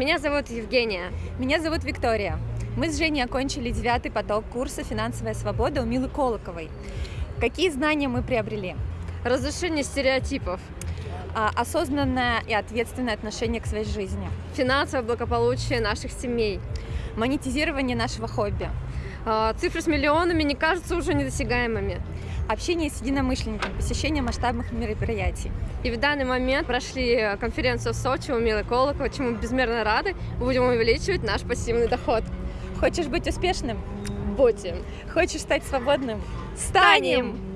Меня зовут Евгения. Меня зовут Виктория. Мы с Женей окончили девятый поток курса «Финансовая свобода» у Милы Колоковой. Какие знания мы приобрели? Разрушение стереотипов. А, осознанное и ответственное отношение к своей жизни. Финансовое благополучие наших семей. Монетизирование нашего хобби. А, цифры с миллионами не кажутся уже недосягаемыми. Общение с единомышленниками, посещение масштабных мероприятий. И в данный момент прошли конференцию в Сочи у Милы Колокова, чему безмерно рады. Будем увеличивать наш пассивный доход. Хочешь быть успешным? Будем. Хочешь стать свободным? Станем!